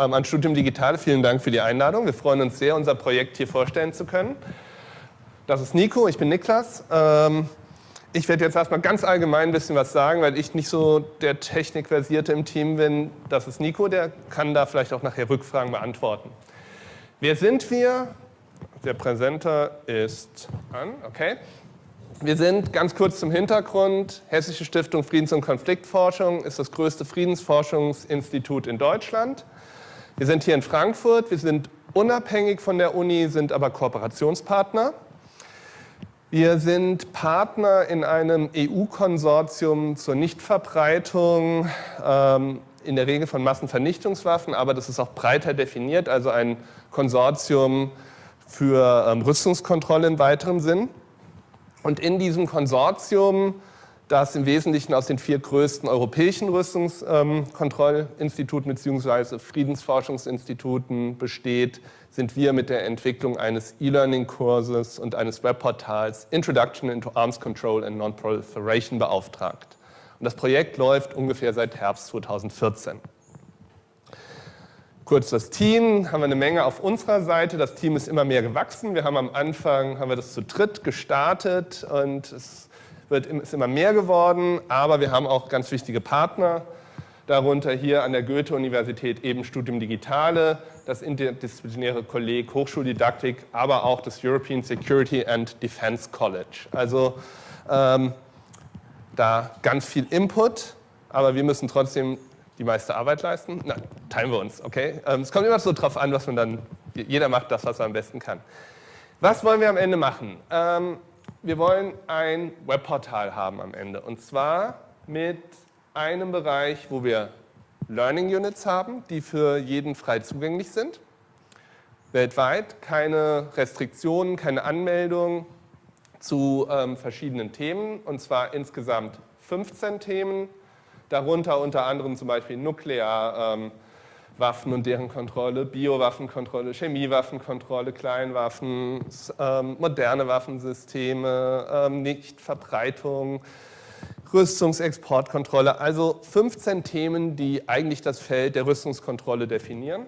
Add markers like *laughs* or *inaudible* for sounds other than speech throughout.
ähm, an Studium Digital. Vielen Dank für die Einladung. Wir freuen uns sehr, unser Projekt hier vorstellen zu können. Das ist Nico, ich bin Niklas. Ähm, ich werde jetzt erstmal ganz allgemein ein bisschen was sagen, weil ich nicht so der Technikversierte im Team bin. Das ist Nico, der kann da vielleicht auch nachher Rückfragen beantworten. Wer sind wir? Der Präsenter ist an, okay. Wir sind ganz kurz zum Hintergrund. Hessische Stiftung Friedens- und Konfliktforschung ist das größte Friedensforschungsinstitut in Deutschland. Wir sind hier in Frankfurt. Wir sind unabhängig von der Uni, sind aber Kooperationspartner. Wir sind Partner in einem EU-Konsortium zur Nichtverbreitung, ähm, in der Regel von Massenvernichtungswaffen, aber das ist auch breiter definiert, also ein Konsortium für ähm, Rüstungskontrolle im weiteren Sinn. Und in diesem Konsortium, das im Wesentlichen aus den vier größten europäischen Rüstungskontrollinstituten bzw. Friedensforschungsinstituten besteht, sind wir mit der Entwicklung eines E-Learning-Kurses und eines Webportals Introduction into Arms Control and Non-Proliferation beauftragt. Und das Projekt läuft ungefähr seit Herbst 2014. Kurz das Team, haben wir eine Menge auf unserer Seite. Das Team ist immer mehr gewachsen. Wir haben am Anfang haben wir das zu dritt gestartet und es wird, ist immer mehr geworden, aber wir haben auch ganz wichtige Partner. Darunter hier an der Goethe-Universität eben Studium Digitale, das interdisziplinäre Kolleg Hochschuldidaktik, aber auch das European Security and Defense College. Also ähm, da ganz viel Input, aber wir müssen trotzdem die meiste Arbeit leisten? Na, teilen wir uns, okay? Ähm, es kommt immer so drauf an, was man dann, jeder macht das, was er am besten kann. Was wollen wir am Ende machen? Ähm, wir wollen ein Webportal haben am Ende. Und zwar mit einem Bereich, wo wir Learning Units haben, die für jeden frei zugänglich sind. Weltweit. Keine Restriktionen, keine Anmeldung zu ähm, verschiedenen Themen. Und zwar insgesamt 15 Themen. Darunter unter anderem zum Beispiel Nuklearwaffen ähm, und deren Kontrolle, Biowaffenkontrolle, Chemiewaffenkontrolle, Kleinwaffen, ähm, moderne Waffensysteme, ähm, Nichtverbreitung, Rüstungsexportkontrolle, also 15 Themen, die eigentlich das Feld der Rüstungskontrolle definieren.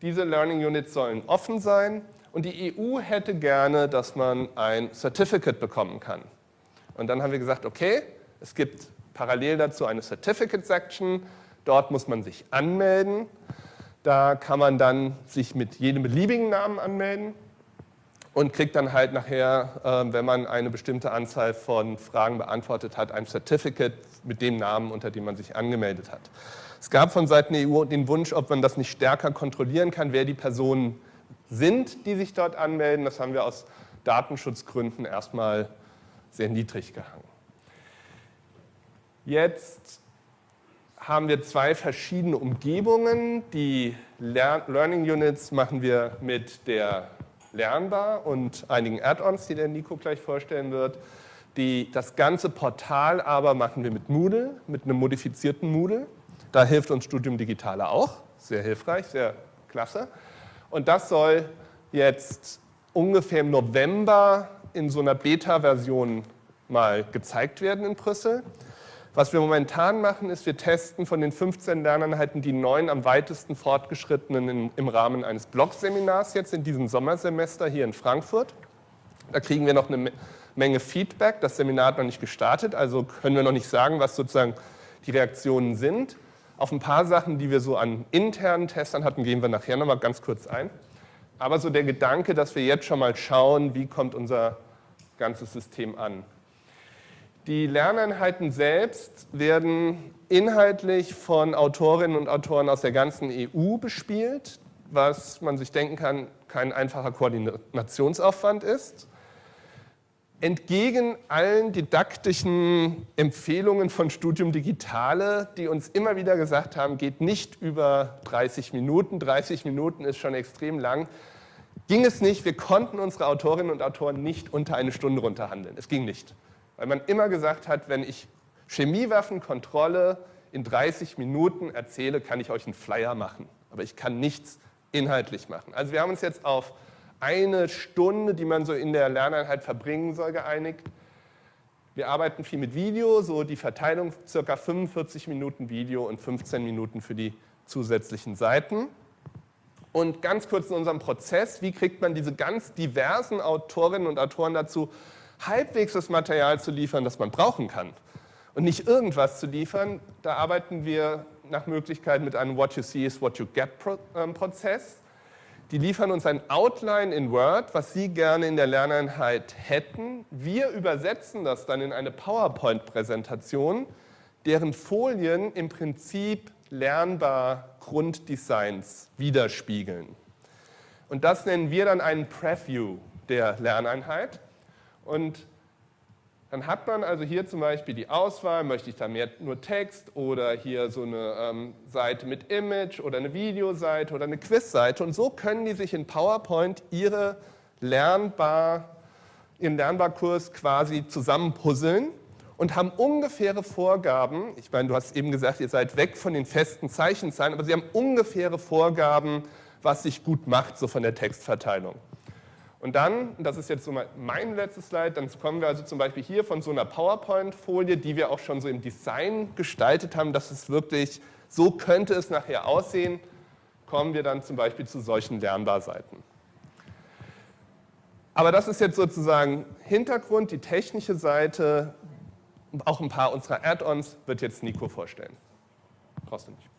Diese Learning Units sollen offen sein und die EU hätte gerne, dass man ein Certificate bekommen kann. Und dann haben wir gesagt, okay, es gibt parallel dazu eine Certificate Section. Dort muss man sich anmelden. Da kann man dann sich mit jedem beliebigen Namen anmelden und kriegt dann halt nachher, ähm, wenn man eine bestimmte Anzahl von Fragen beantwortet hat, ein Certificate mit dem Namen, unter dem man sich angemeldet hat. Es gab von Seiten der EU den Wunsch, ob man das nicht stärker kontrollieren kann, wer die Personen sind, die sich dort anmelden. Das haben wir aus Datenschutzgründen erstmal sehr niedrig gehangen. Jetzt haben wir zwei verschiedene Umgebungen. Die Learning Units machen wir mit der Lernbar und einigen Add-ons, die der Nico gleich vorstellen wird. Die, das ganze Portal aber machen wir mit Moodle, mit einem modifizierten Moodle. Da hilft uns Studium Digitale auch, sehr hilfreich, sehr klasse. Und das soll jetzt ungefähr im November in so einer Beta-Version mal gezeigt werden in Brüssel. Was wir momentan machen, ist, wir testen von den 15 Lerneinheiten die neun am weitesten fortgeschrittenen im Rahmen eines Blog-Seminars jetzt in diesem Sommersemester hier in Frankfurt. Da kriegen wir noch eine Menge Feedback. Das Seminar hat noch nicht gestartet, also können wir noch nicht sagen, was sozusagen die Reaktionen sind. Auf ein paar Sachen, die wir so an internen Testern hatten, gehen wir nachher noch mal ganz kurz ein. Aber so der Gedanke, dass wir jetzt schon mal schauen, wie kommt unser ganzes System an. Die Lerneinheiten selbst werden inhaltlich von Autorinnen und Autoren aus der ganzen EU bespielt, was man sich denken kann, kein einfacher Koordinationsaufwand ist. Entgegen allen didaktischen Empfehlungen von Studium Digitale, die uns immer wieder gesagt haben, geht nicht über 30 Minuten, 30 Minuten ist schon extrem lang, ging es nicht, wir konnten unsere Autorinnen und Autoren nicht unter eine Stunde runterhandeln. Es ging nicht weil man immer gesagt hat, wenn ich Chemiewaffenkontrolle in 30 Minuten erzähle, kann ich euch einen Flyer machen, aber ich kann nichts inhaltlich machen. Also wir haben uns jetzt auf eine Stunde, die man so in der Lerneinheit verbringen soll, geeinigt. Wir arbeiten viel mit Video, so die Verteilung ca. 45 Minuten Video und 15 Minuten für die zusätzlichen Seiten. Und ganz kurz in unserem Prozess, wie kriegt man diese ganz diversen Autorinnen und Autoren dazu, halbwegs das Material zu liefern, das man brauchen kann und nicht irgendwas zu liefern. Da arbeiten wir nach Möglichkeit mit einem What you see is what you get ähm, Prozess. Die liefern uns ein Outline in Word, was Sie gerne in der Lerneinheit hätten. Wir übersetzen das dann in eine PowerPoint-Präsentation, deren Folien im Prinzip lernbar Grunddesigns widerspiegeln. Und das nennen wir dann einen Preview der Lerneinheit. Und dann hat man also hier zum Beispiel die Auswahl, möchte ich da mehr nur Text oder hier so eine ähm, Seite mit Image oder eine Videoseite oder eine Quizseite. Und so können die sich in PowerPoint ihre lernbar, ihren Lernbarkurs quasi zusammenpuzzeln und haben ungefähre Vorgaben. Ich meine, du hast eben gesagt, ihr seid weg von den festen Zeichenzahlen, aber sie haben ungefähre Vorgaben, was sich gut macht, so von der Textverteilung. Und dann, das ist jetzt so mein letztes Slide, dann kommen wir also zum Beispiel hier von so einer PowerPoint-Folie, die wir auch schon so im Design gestaltet haben, dass es wirklich, so könnte es nachher aussehen, kommen wir dann zum Beispiel zu solchen Lernbarseiten. Aber das ist jetzt sozusagen Hintergrund, die technische Seite, auch ein paar unserer Add-ons wird jetzt Nico vorstellen. Brauchst du nicht.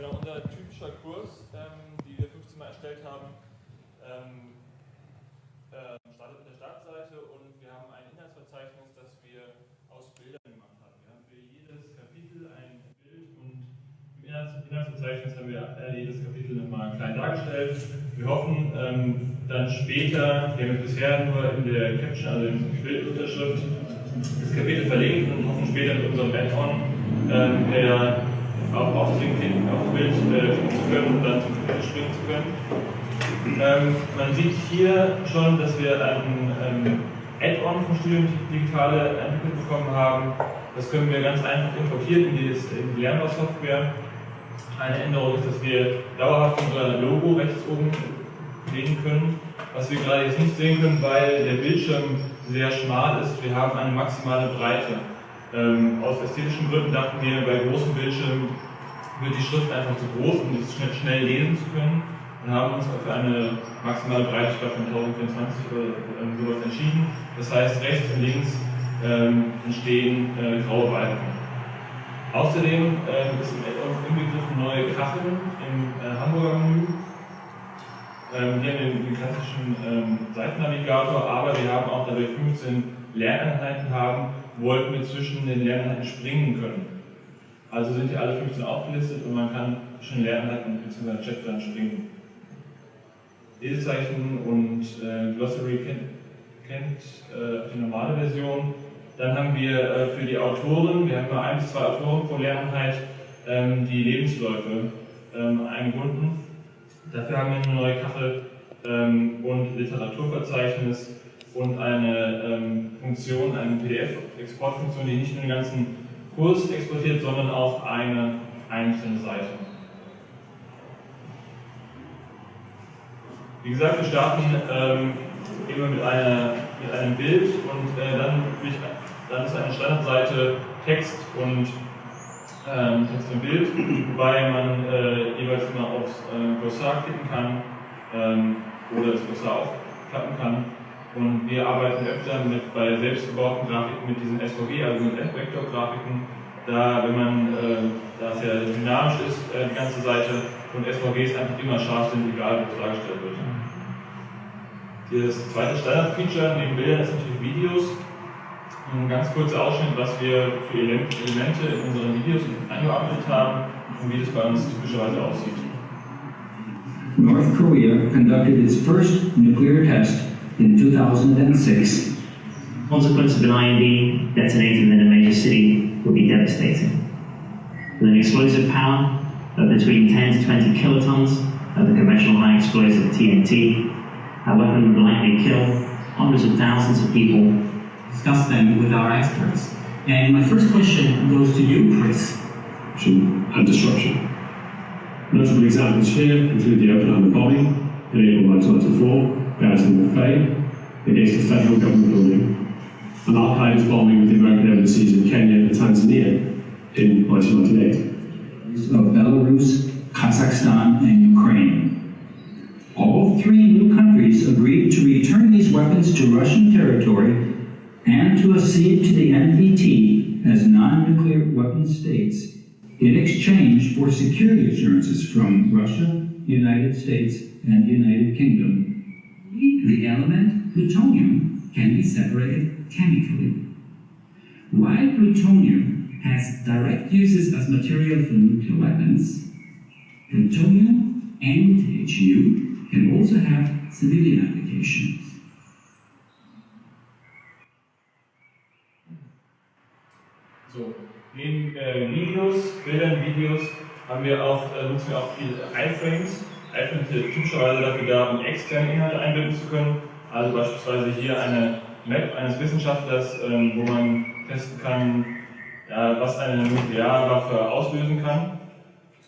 Genau, unser typischer Kurs, ähm, die wir 15 Mal erstellt haben, ähm, äh, startet mit der Startseite und wir haben ein Inhaltsverzeichnis, das wir aus Bildern gemacht haben. Wir haben für jedes Kapitel ein Bild und im Inhaltsverzeichnis haben wir äh, jedes Kapitel nochmal klein dargestellt. Wir hoffen ähm, dann später, wir haben bisher nur in der Caption, also in der Bildunterschrift, das Kapitel verlinkt und hoffen später mit unserem Add-on ähm, per auf, auf, den, auf Bild äh, zu können und dann zum Kapitel springen zu können. Ähm, man sieht hier schon, dass wir ein ähm, Add-on vom Studium Digitale entwickelt bekommen haben. Das können wir ganz einfach importieren in die, in die Lernbar-Software. Eine Änderung ist, dass wir dauerhaft unser Logo rechts oben legen können, was wir gerade jetzt nicht sehen können, weil der Bildschirm sehr schmal ist. Wir haben eine maximale Breite. Ähm, aus ästhetischen Gründen dachten wir, bei großen Bildschirmen wird die Schrift einfach zu groß, um das schnell, schnell lesen zu können und haben uns für eine maximale Breite von 1024 oder ähm, sowas entschieden. Das heißt, rechts und links ähm, entstehen äh, graue Balken. Außerdem äh, ist im inbegriffen neue Kacheln im äh, Hamburger Menü. Ähm, wir haben den, den klassischen ähm, Seitennavigator, aber wir haben auch, da wir 15 Lerneinheiten haben, wollten wir zwischen den Lerneinheiten springen können. Also sind hier alle 15 aufgelistet und man kann zwischen Lerneinheiten bzw. Chaptern springen. Lesezeichen und äh, Glossary kennt, kennt äh, die normale Version. Dann haben wir äh, für die Autoren, wir haben nur ein bis zwei Autoren pro Lerneinheit, ähm, die Lebensläufe ähm, eingebunden. Dafür haben wir eine neue Kachel ähm, und Literaturverzeichnis und eine ähm, Funktion, eine PDF-Exportfunktion, die nicht nur den ganzen Kurs exportiert, sondern auch eine einzelne Seite. Wie gesagt, wir starten ähm, immer mit, einer, mit einem Bild und äh, dann, dann ist eine Standardseite Text und ähm, Text und Bild, wobei man äh, jeweils immer aufs äh, Glossar klicken kann ähm, oder das Glossar aufklappen kann. Und wir arbeiten öfter mit, bei selbstgebauten Grafiken mit diesen SVG, also mit Vektorgrafiken. Da, wenn man, äh, da es ja dynamisch ist, äh, die ganze Seite, und SVGs einfach immer scharf sind, egal wo es dargestellt wird. Das zweite Standard-Feature neben Bildern ist natürlich Videos. Ein ganz kurzer Ausschnitt, was wir für Elemente in unseren Videos eingearbeitet haben und wie das bei uns typischerweise aussieht. North Korea conducted its first nuclear test in 2006. Consequence of an IED detonating in a major city would be devastating. With an explosive power, of between 10 to 20 kilotons of the conventional high explosive TNT. A weapon would likely kill hundreds of thousands of people. Discuss them with our experts. And my first question goes to you, Chris. and disruption. Notable examples here include the Oklahoma bombing in April 1994, Gadsden Bay, against a federal government building, and Al-Qaeda's bombing the American embassies in Kenya and Tanzania in 1998. Of Belarus, Kazakhstan, and Ukraine. All three new countries agreed to return these weapons to Russian territory and to accede to the NPT as non-nuclear weapon states in exchange for security assurances from Russia, United States, and the United Kingdom. The element plutonium can be separated chemically. While plutonium has direct uses as material for nuclear weapons, plutonium and HU can also have civilian applications. So, neben äh, Videos, Bildern, Videos haben wir auch, äh, nutzen wir auch viel iFrames. Sind typischerweise dafür da, um externe Inhalte einbinden zu können. Also beispielsweise hier eine Map eines Wissenschaftlers, ähm, wo man testen kann, was eine Nuklearwaffe auslösen kann.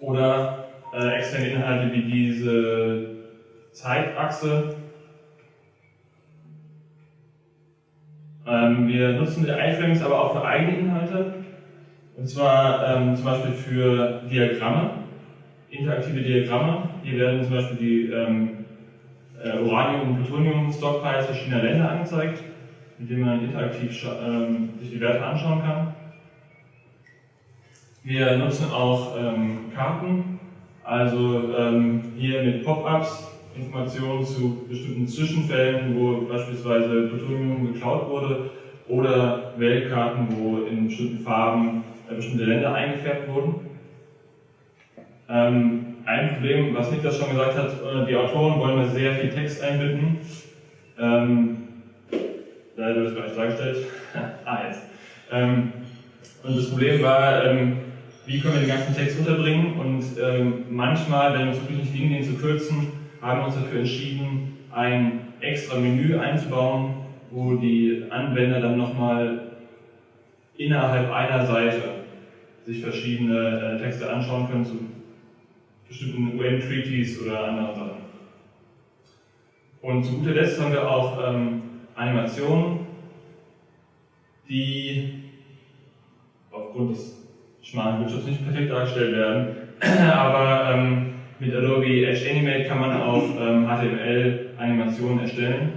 Oder äh, externe Inhalte wie diese Zeitachse. Ähm, wir nutzen die iFrames aber auch für eigene Inhalte. Und zwar ähm, zum Beispiel für Diagramme, interaktive Diagramme. Hier werden zum Beispiel die ähm, äh, Uranium- und Plutonium-Stockpiles verschiedener Länder angezeigt, mit denen man interaktiv ähm, sich die Werte anschauen kann. Wir nutzen auch ähm, Karten, also ähm, hier mit Pop-ups Informationen zu bestimmten Zwischenfällen, wo beispielsweise Plutonium geklaut wurde, oder Weltkarten, wo in bestimmten Farben äh, bestimmte Länder eingefärbt wurden. Ähm, ein Problem, was Niklas schon gesagt hat, äh, die Autoren wollen da sehr viel Text einbinden. Ähm, da wird es gleich dargestellt. *laughs* ah, jetzt. Ähm, und das Problem war, ähm, wie können wir den ganzen Text unterbringen und ähm, manchmal, wenn uns wirklich nicht liegen, den zu kürzen, haben wir uns dafür entschieden, ein extra Menü einzubauen, wo die Anwender dann nochmal innerhalb einer Seite sich verschiedene äh, Texte anschauen können bestimmten UN-Treaties oder anderen Sachen. Und zu guter Letzt haben wir auch ähm, Animationen, die aufgrund des schmalen Bildschirms nicht perfekt dargestellt werden, *clears throat* aber ähm, mit Adobe Edge Animate kann man auch ähm, HTML-Animationen erstellen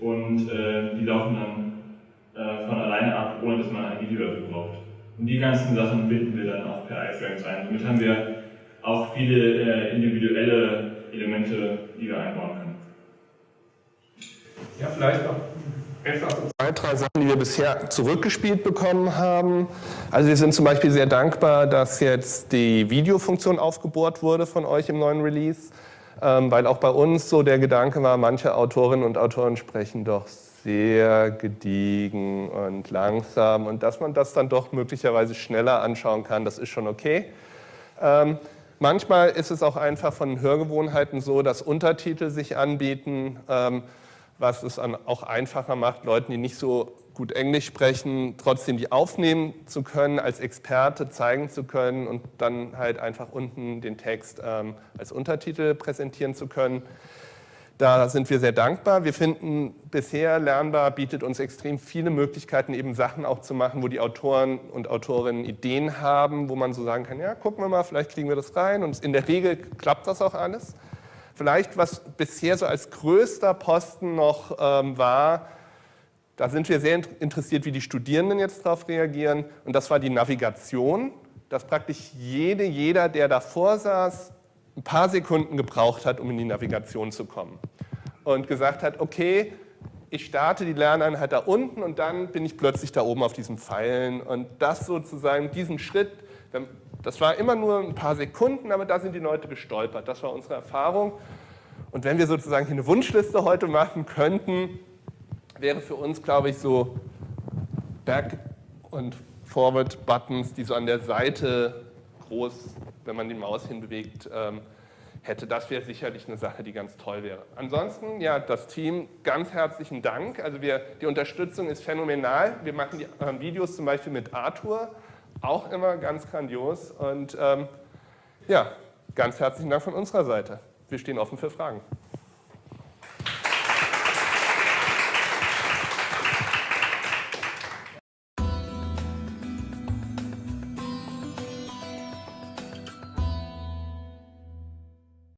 und äh, die laufen dann äh, von alleine ab, ohne dass man ein Video dafür braucht. Und die ganzen Sachen binden wir dann auch per iFrames ein. Somit haben wir auch viele äh, individuelle Elemente, die wir einbauen können. Ja, vielleicht noch zwei, drei Sachen, die wir bisher zurückgespielt bekommen haben. Also wir sind zum Beispiel sehr dankbar, dass jetzt die Videofunktion aufgebohrt wurde von euch im neuen Release, ähm, weil auch bei uns so der Gedanke war, manche Autorinnen und Autoren sprechen doch sehr gediegen und langsam und dass man das dann doch möglicherweise schneller anschauen kann, das ist schon okay. Manchmal ist es auch einfach von Hörgewohnheiten so, dass Untertitel sich anbieten, ähm, was es auch einfacher macht, Leuten, die nicht so gut Englisch sprechen, trotzdem die aufnehmen zu können, als Experte zeigen zu können und dann halt einfach unten den Text ähm, als Untertitel präsentieren zu können. Da sind wir sehr dankbar. Wir finden, bisher Lernbar bietet uns extrem viele Möglichkeiten, eben Sachen auch zu machen, wo die Autoren und Autorinnen Ideen haben, wo man so sagen kann, ja, gucken wir mal, vielleicht kriegen wir das rein. Und in der Regel klappt das auch alles. Vielleicht, was bisher so als größter Posten noch ähm, war, da sind wir sehr interessiert, wie die Studierenden jetzt darauf reagieren. Und das war die Navigation, dass praktisch jede, jeder, der davor saß, ein paar Sekunden gebraucht hat, um in die Navigation zu kommen. Und gesagt hat, okay, ich starte die Lerneinheit da unten und dann bin ich plötzlich da oben auf diesen Pfeilen. Und das sozusagen, diesen Schritt, das war immer nur ein paar Sekunden, aber da sind die Leute gestolpert. Das war unsere Erfahrung. Und wenn wir sozusagen hier eine Wunschliste heute machen könnten, wäre für uns, glaube ich, so Back- und Forward-Buttons, die so an der Seite groß wenn man die Maus hinbewegt, ähm, hätte. Das wäre sicherlich eine Sache, die ganz toll wäre. Ansonsten, ja, das Team, ganz herzlichen Dank. Also wir, die Unterstützung ist phänomenal. Wir machen die äh, Videos zum Beispiel mit Arthur, auch immer ganz grandios. Und ähm, ja, ganz herzlichen Dank von unserer Seite. Wir stehen offen für Fragen.